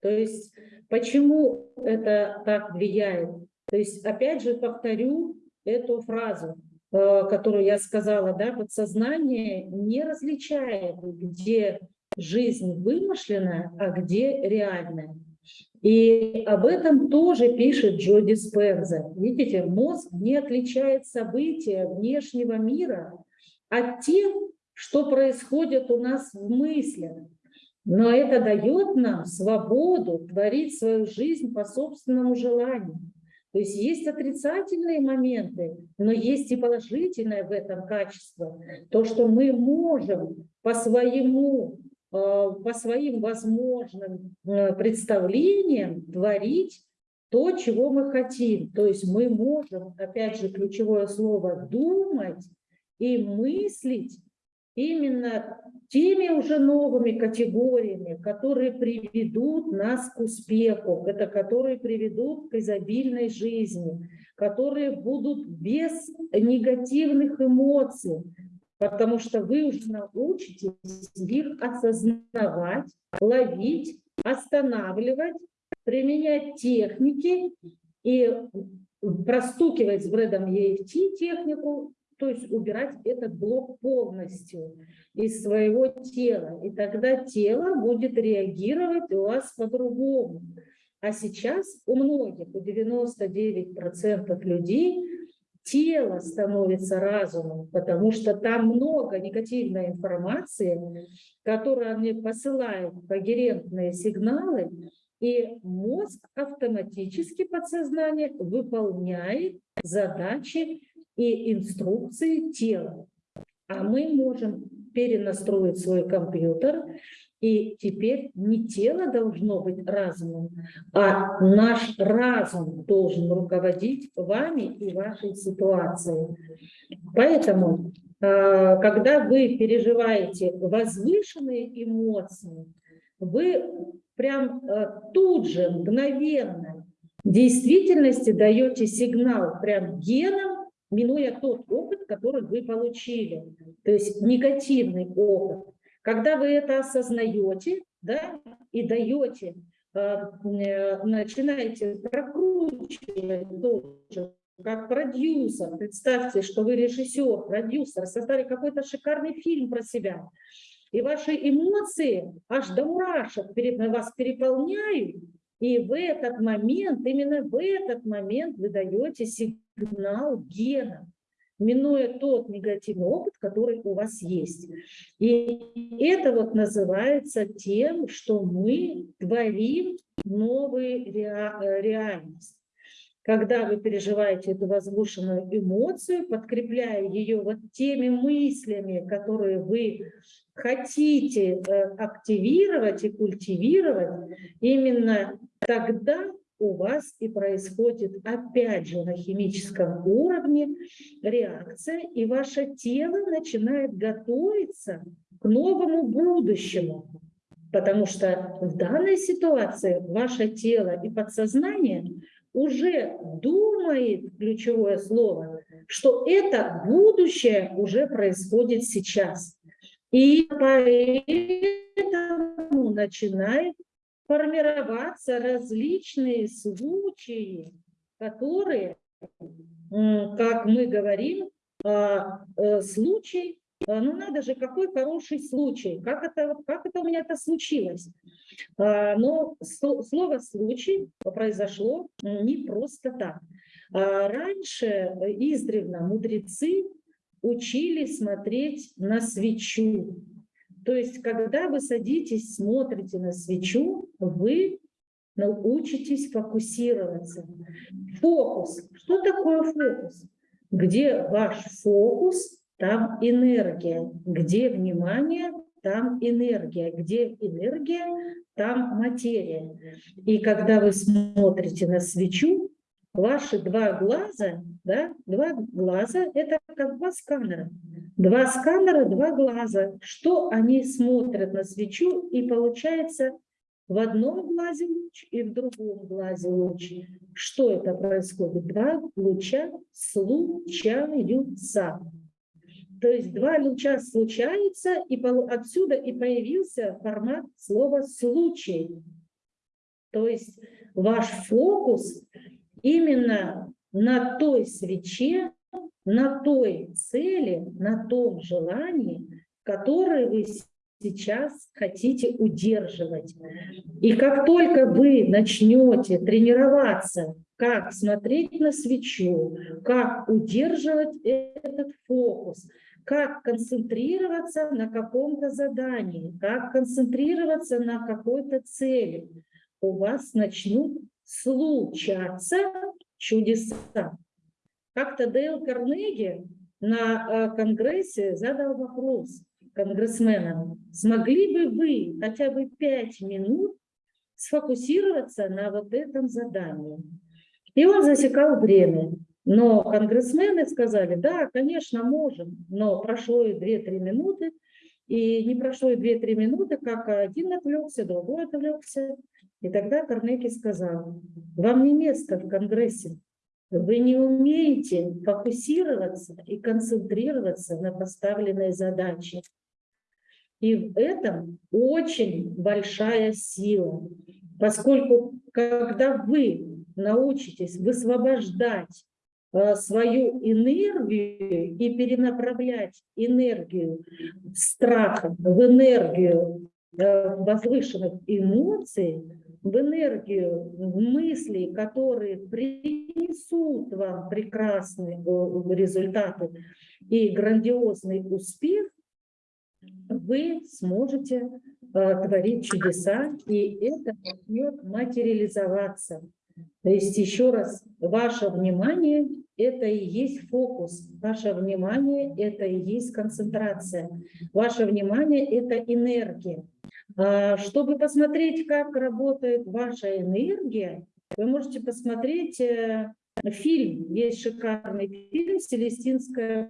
То есть почему это так влияет? То есть опять же повторю эту фразу, э, которую я сказала, да, подсознание не различает, где жизнь вымышленная, а где реальная. И об этом тоже пишет Джо Диспенза. Видите, мозг не отличает события внешнего мира от тех, что происходит у нас в мыслях. Но это дает нам свободу творить свою жизнь по собственному желанию. То есть есть отрицательные моменты, но есть и положительное в этом качество. То, что мы можем по своему по своим возможным э, представлениям творить то, чего мы хотим. То есть мы можем, опять же, ключевое слово, думать и мыслить именно теми уже новыми категориями, которые приведут нас к успеху, это которые приведут к изобильной жизни, которые будут без негативных эмоций, потому что вы уже научитесь их осознавать, ловить, останавливать, применять техники и простукивать с бредом EFT технику, то есть убирать этот блок полностью из своего тела. И тогда тело будет реагировать у вас по-другому. А сейчас у многих, у 99% людей тело становится разумом, потому что там много негативной информации, которая мне посылает когерентные сигналы, и мозг автоматически подсознание выполняет задачи и инструкции тела. А мы можем перенастроить свой компьютер и теперь не тело должно быть разумом, а наш разум должен руководить вами и вашей ситуацией. Поэтому, а, когда вы переживаете возвышенные эмоции, вы прям а, тут же, мгновенно, в действительности даете сигнал прям генам, минуя тот опыт, который вы получили. То есть негативный опыт. Когда вы это осознаете да, и даете, э, э, начинаете прокручивать тоже, как продюсер, представьте, что вы режиссер, продюсер, создали какой-то шикарный фильм про себя, и ваши эмоции аж до мурашек перед, вас переполняют, и в этот момент, именно в этот момент вы даете сигнал гена минуя тот негативный опыт, который у вас есть. И это вот называется тем, что мы творим новую реальность. Когда вы переживаете эту возвышенную эмоцию, подкрепляя ее вот теми мыслями, которые вы хотите э, активировать и культивировать, именно тогда у вас и происходит опять же на химическом уровне реакция, и ваше тело начинает готовиться к новому будущему. Потому что в данной ситуации ваше тело и подсознание уже думает, ключевое слово, что это будущее уже происходит сейчас. И поэтому начинает формироваться различные случаи, которые, как мы говорим, а, э, случай, а, ну надо же, какой хороший случай, как это, как это у меня это случилось. А, но слово «случай» произошло не просто так. Раньше издревно мудрецы учили смотреть на свечу, то есть, когда вы садитесь, смотрите на свечу, вы научитесь фокусироваться. Фокус. Что такое фокус? Где ваш фокус, там энергия. Где внимание, там энергия. Где энергия, там материя. И когда вы смотрите на свечу, ваши два глаза, да, два глаза – это как два сканера. Два сканера, два глаза. Что они смотрят на свечу, и получается в одном глазе луч и в другом глазе луч. Что это происходит? Два луча случаются. То есть два луча случаются, и отсюда и появился формат слова «случай». То есть ваш фокус именно на той свече, на той цели, на том желании, которое вы сейчас хотите удерживать. И как только вы начнете тренироваться, как смотреть на свечу, как удерживать этот фокус, как концентрироваться на каком-то задании, как концентрироваться на какой-то цели, у вас начнут случаться чудеса. Как-то Дейл Карнеги на э, конгрессе задал вопрос конгрессменам, смогли бы вы хотя бы пять минут сфокусироваться на вот этом задании? И он засекал время. Но конгрессмены сказали, да, конечно, можем, но прошло и 2-3 минуты, и не прошло и 2-3 минуты, как один отвлекся, другой отвлекся. И тогда Карнеги сказал, вам не место в Конгрессе, вы не умеете фокусироваться и концентрироваться на поставленной задаче. И в этом очень большая сила, поскольку когда вы научитесь высвобождать Э, свою энергию и перенаправлять энергию страха в энергию э, возвышенных эмоций, в энергию мыслей, которые принесут вам прекрасные э, результаты и грандиозный успех, вы сможете творить чудеса, и это начнет материализоваться. То есть еще раз, ваше внимание – это и есть фокус, ваше внимание – это и есть концентрация, ваше внимание – это энергия. А, чтобы посмотреть, как работает ваша энергия, вы можете посмотреть э, фильм, есть шикарный фильм «Селестинское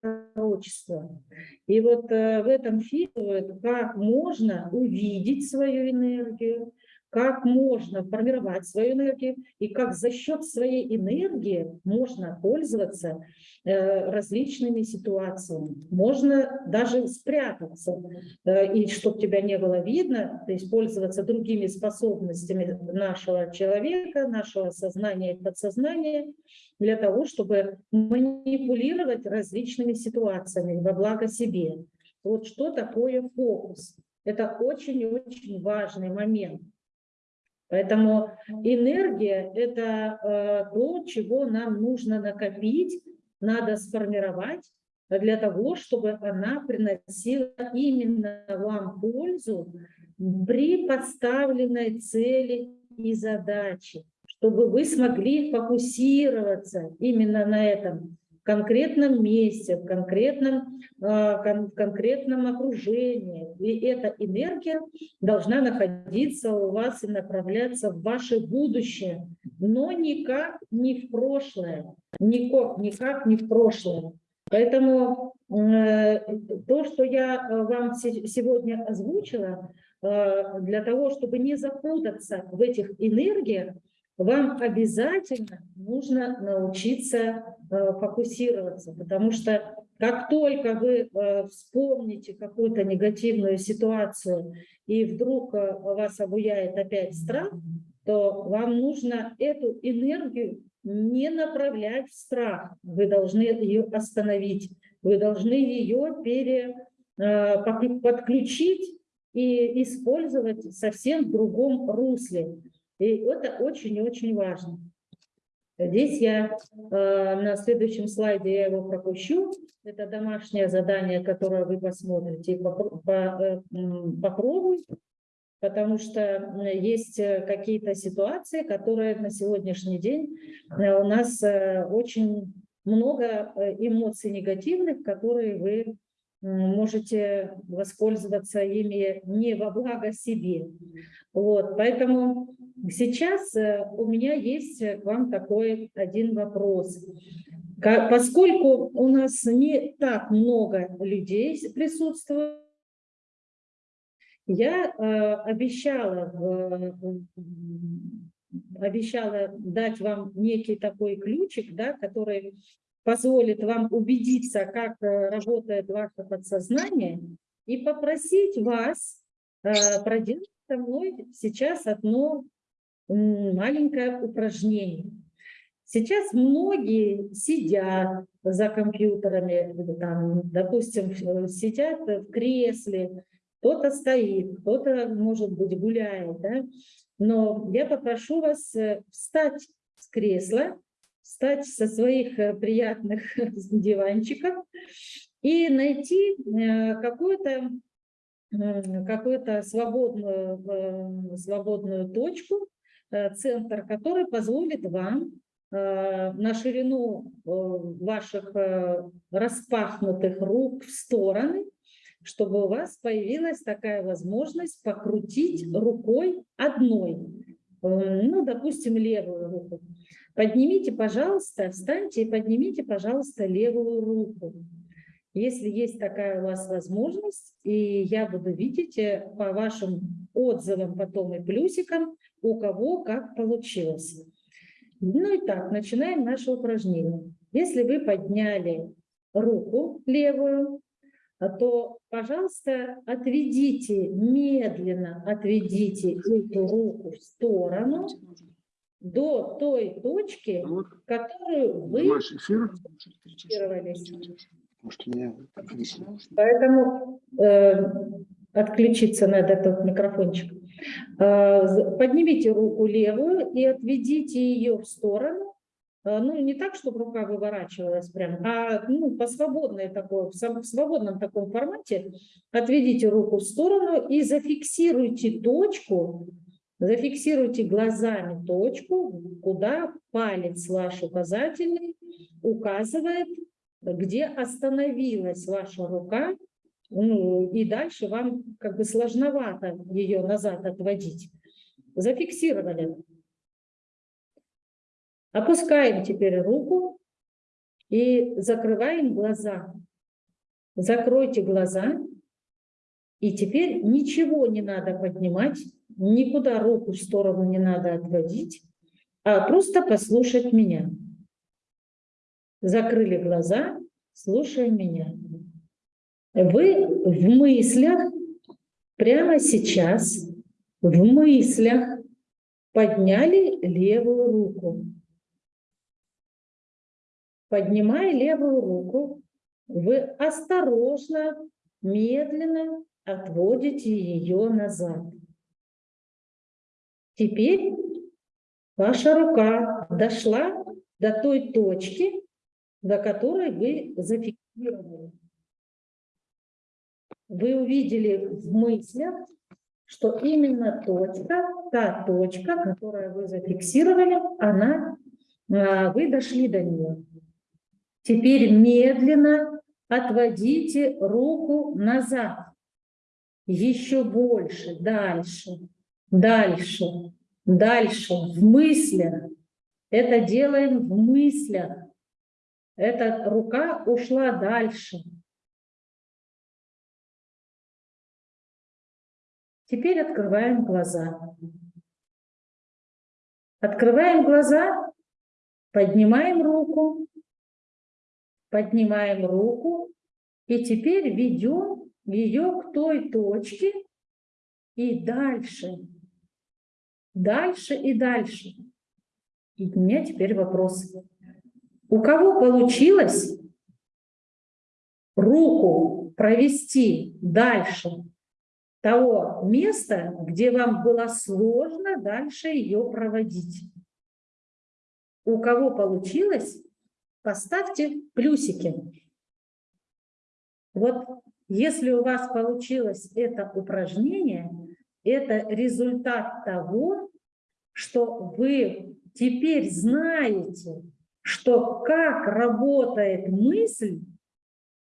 пророчество». И вот э, в этом фильме как можно увидеть свою энергию, как можно формировать свою энергию и как за счет своей энергии можно пользоваться э, различными ситуациями. Можно даже спрятаться, э, и чтобы тебя не было видно, то есть пользоваться другими способностями нашего человека, нашего сознания и подсознания, для того, чтобы манипулировать различными ситуациями во благо себе. Вот что такое фокус. Это очень-очень важный момент. Поэтому энергия – это э, то, чего нам нужно накопить, надо сформировать для того, чтобы она приносила именно вам пользу при поставленной цели и задаче, чтобы вы смогли фокусироваться именно на этом конкретном месте, в конкретном, а, кон, конкретном окружении. И эта энергия должна находиться у вас и направляться в ваше будущее, но никак не в прошлое, никак, никак не в прошлое. Поэтому э, то, что я э, вам сегодня озвучила, э, для того, чтобы не запутаться в этих энергиях, вам обязательно нужно научиться э, фокусироваться, потому что как только вы э, вспомните какую-то негативную ситуацию и вдруг э, вас обуяет опять страх, то вам нужно эту энергию не направлять в страх. Вы должны ее остановить, вы должны ее пере, подключить и использовать совсем в другом русле. И это очень и очень важно. Здесь я э, на следующем слайде я его пропущу. Это домашнее задание, которое вы посмотрите и э, попробуйте, потому что есть какие-то ситуации, которые на сегодняшний день э, у нас очень много эмоций негативных, которые вы можете воспользоваться ими не во благо себе. Вот, поэтому сейчас э, у меня есть к вам такой один вопрос. Поскольку у нас не так много людей присутствует, Я э, обещала, обещала дать вам некий такой ключик, да, который позволит вам убедиться, как э, работает ваше подсознание, и попросить вас э, проделать со мной сейчас одно маленькое упражнение. Сейчас многие сидят за компьютерами, там, допустим, сидят в кресле, кто-то стоит, кто-то, может быть, гуляет, да? но я попрошу вас э, встать с кресла, встать со своих э, приятных диванчиков и найти э, какую-то какую-то свободную, свободную точку, центр, который позволит вам на ширину ваших распахнутых рук в стороны чтобы у вас появилась такая возможность покрутить рукой одной, э, ну, допустим, левую руку. Поднимите, пожалуйста, встаньте и поднимите, пожалуйста, левую руку. Если есть такая у вас возможность, и я буду видеть э, по вашим отзывам потом и плюсикам, у кого как получилось. Ну и так, начинаем наше упражнение. Если вы подняли руку левую, то, пожалуйста, отведите, медленно отведите эту руку в сторону до той точки, которую вы фиксировались. Поэтому э, отключиться надо этот микрофончик. Э, поднимите руку левую и отведите ее в сторону Э, ну, не так, чтобы рука выворачивалась прям, а ну, по свободной такой, в свободном таком формате отведите руку в сторону и зафиксируйте точку, зафиксируйте глазами точку, куда палец ваш указательный указывает, где остановилась ваша рука, ну, и дальше вам как бы сложновато ее назад отводить. Зафиксировали. Опускаем теперь руку и закрываем глаза. Закройте глаза. И теперь ничего не надо поднимать, никуда руку в сторону не надо отводить, а просто послушать меня. Закрыли глаза, слушаем меня. Вы в мыслях, прямо сейчас, в мыслях подняли левую руку. Поднимая левую руку, вы осторожно, медленно отводите ее назад. Теперь ваша рука дошла до той точки, до которой вы зафиксировали. Вы увидели в мыслях, что именно точка, та точка, которую вы зафиксировали, она, а, вы дошли до нее. Теперь медленно отводите руку назад. Еще больше, дальше, дальше, дальше, в мыслях. Это делаем в мыслях. Эта рука ушла дальше. Теперь открываем глаза. Открываем глаза, поднимаем руку, Поднимаем руку и теперь ведем ее к той точке и дальше, дальше и дальше. И у меня теперь вопрос. У кого получилось руку провести дальше того места, где вам было сложно дальше ее проводить? У кого получилось, поставьте плюсики. Вот если у вас получилось это упражнение, это результат того, что вы теперь знаете, что как работает мысль,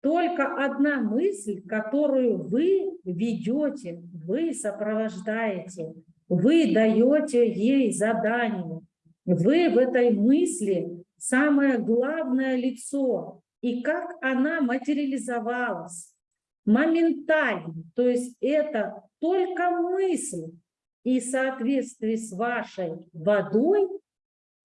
только одна мысль, которую вы ведете, вы сопровождаете, вы даете ей задание. Вы в этой мысли самое главное лицо и как она материализовалась. моментально. То есть это только мысль. И в соответствии с вашей водой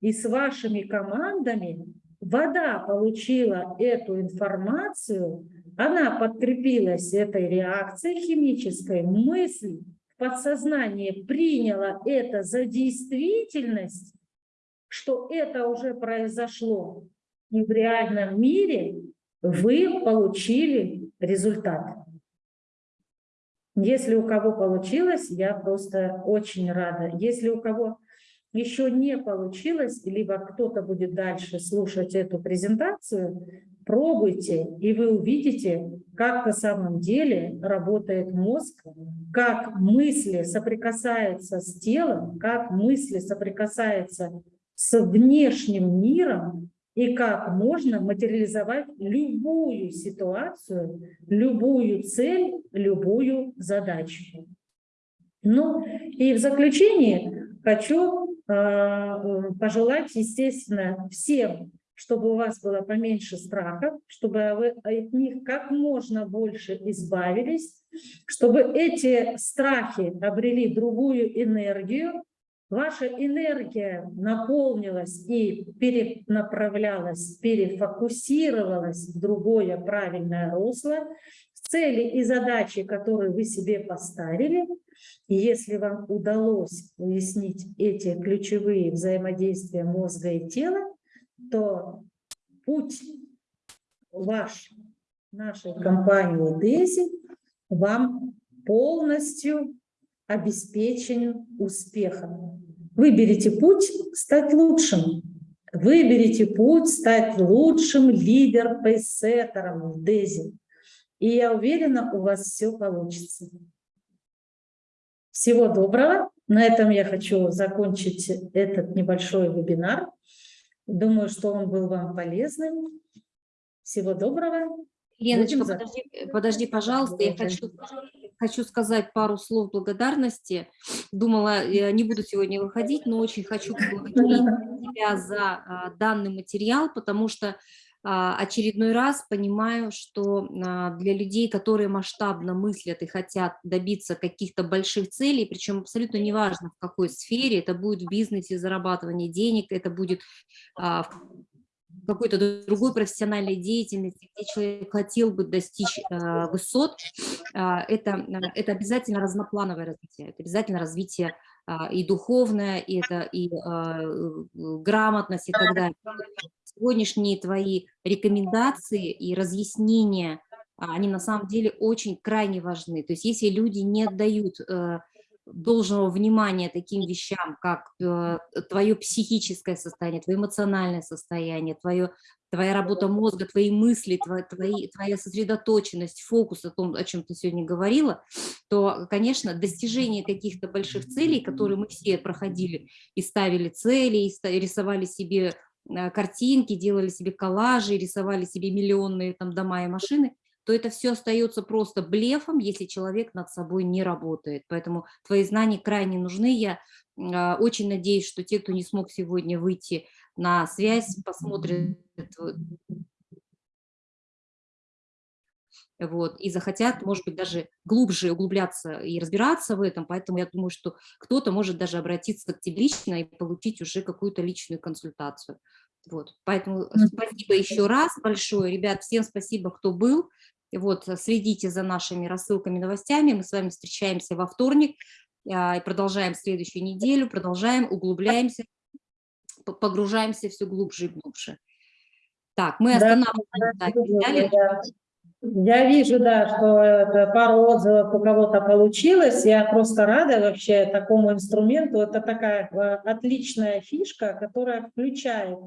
и с вашими командами вода получила эту информацию, она подкрепилась этой реакцией химической, мысль в подсознании приняла это за действительность, что это уже произошло и в реальном мире, вы получили результат. Если у кого получилось, я просто очень рада. Если у кого еще не получилось, либо кто-то будет дальше слушать эту презентацию, пробуйте, и вы увидите, как на самом деле работает мозг, как мысли соприкасаются с телом, как мысли соприкасаются с внешним миром, и как можно материализовать любую ситуацию, любую цель, любую задачу. Ну и в заключение хочу э, пожелать, естественно, всем, чтобы у вас было поменьше страхов, чтобы вы от них как можно больше избавились, чтобы эти страхи обрели другую энергию, ваша энергия наполнилась и перенаправлялась, перефокусировалась в другое правильное русло, в цели и задачи, которые вы себе поставили. И если вам удалось уяснить эти ключевые взаимодействия мозга и тела, то путь ваш, нашей компании DESI вам полностью обеспечен успехом. Выберите путь стать лучшим. Выберите путь стать лучшим лидер-пейсеттером в ДЭЗе. И я уверена, у вас все получится. Всего доброго. На этом я хочу закончить этот небольшой вебинар. Думаю, что он был вам полезным. Всего доброго. Леночка, подожди, подожди, пожалуйста, я хочу, хочу сказать пару слов благодарности. Думала, я не буду сегодня выходить, но очень хочу поблагодарить тебя за а, данный материал, потому что а, очередной раз понимаю, что а, для людей, которые масштабно мыслят и хотят добиться каких-то больших целей, причем абсолютно неважно в какой сфере, это будет в бизнесе зарабатывание денег, это будет в какой-то другой профессиональной деятельности, где человек хотел бы достичь э, высот, э, это, это обязательно разноплановое развитие, это обязательно развитие э, и духовное, и это и э, грамотность и так далее. Сегодняшние твои рекомендации и разъяснения, они на самом деле очень крайне важны. То есть если люди не отдают э, должного внимания таким вещам, как э, твое психическое состояние, твое эмоциональное состояние, твое, твоя работа мозга, твои мысли, твои, твои, твоя сосредоточенность, фокус о том, о чем ты сегодня говорила, то, конечно, достижение каких-то больших целей, которые мы все проходили и ставили цели, и рисовали себе э, картинки, делали себе коллажи, рисовали себе миллионные там дома и машины, то это все остается просто блефом, если человек над собой не работает. Поэтому твои знания крайне нужны. Я а, очень надеюсь, что те, кто не смог сегодня выйти на связь, посмотрят вот, и захотят, может быть, даже глубже углубляться и разбираться в этом, поэтому я думаю, что кто-то может даже обратиться к тебе лично и получить уже какую-то личную консультацию. Вот, поэтому спасибо еще раз большое, ребят, всем спасибо, кто был, вот, э, следите за нашими рассылками, новостями. Мы с вами встречаемся во вторник а, и продолжаем следующую неделю, продолжаем, углубляемся, погружаемся все глубже и глубже. Так, мы останавливаемся. Да, Я вижу, да, что это пару отзывов у кого-то получилось. Я просто рада вообще такому инструменту. Это такая э, отличная фишка, которая включает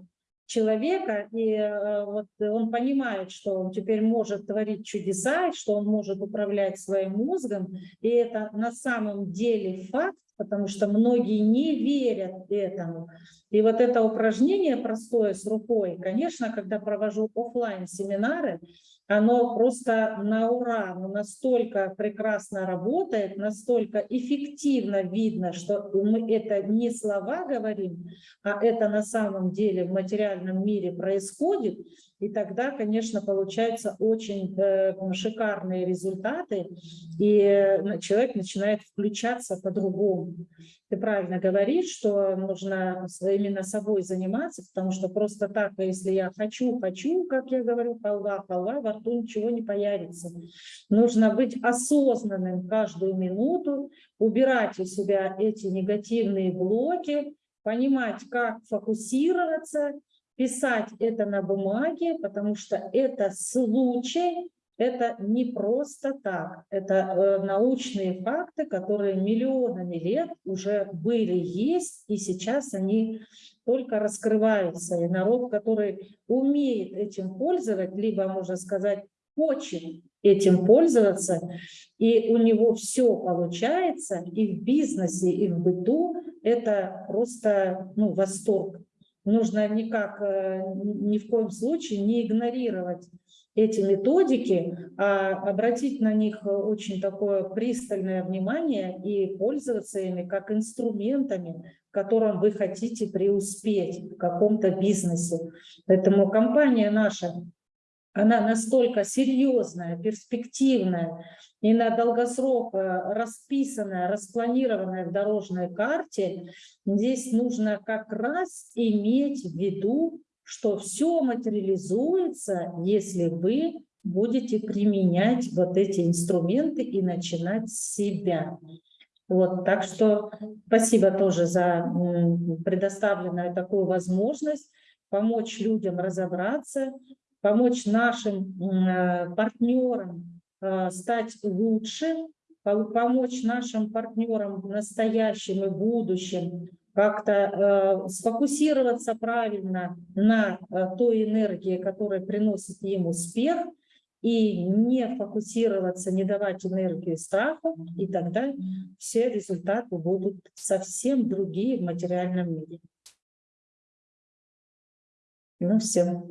человека, и э, вот он понимает, что он теперь может творить чудеса, что он может управлять своим мозгом, и это на самом деле факт, потому что многие не верят этому. И вот это упражнение простое с рукой, конечно, когда провожу оффлайн семинары оно просто на ура, оно настолько прекрасно работает, настолько эффективно видно, что мы это не слова говорим, а это на самом деле в материальном мире происходит, и тогда, конечно, получаются очень э, шикарные результаты, и э, человек начинает включаться по-другому. Ты правильно говоришь, что нужно именно собой заниматься, потому что просто так, если я хочу, хочу, как я говорю, халва, халва, во рту ничего не появится. Нужно быть осознанным каждую минуту, убирать у себя эти негативные блоки, понимать, как фокусироваться, писать это на бумаге, потому что это случай, это не просто так. Это э, научные факты, которые миллионами лет уже были, есть, и сейчас они только раскрываются. И народ, который умеет этим пользоваться, либо, можно сказать, хочет этим пользоваться, и у него все получается, и в бизнесе, и в быту, это просто ну, восторг нужно никак, э, ни в коем случае не игнорировать эти методики, а обратить на них очень такое пристальное внимание и пользоваться ими как инструментами, в котором вы хотите преуспеть в каком-то бизнесе. Поэтому компания наша она настолько серьезная, перспективная и на долгосрок э, расписанная, распланированная в дорожной карте, здесь нужно как раз иметь в виду, что все материализуется, если вы будете применять вот эти инструменты и начинать с себя. Вот, так что спасибо тоже за предоставленную такую возможность помочь людям разобраться, помочь нашим э, партнерам э, стать лучше, помочь нашим партнерам в настоящем и будущем как-то э, сфокусироваться правильно на той энергии, которая приносит им успех, и не фокусироваться, не давать энергию страху, и тогда все результаты будут совсем другие в материальном мире. Ну, все.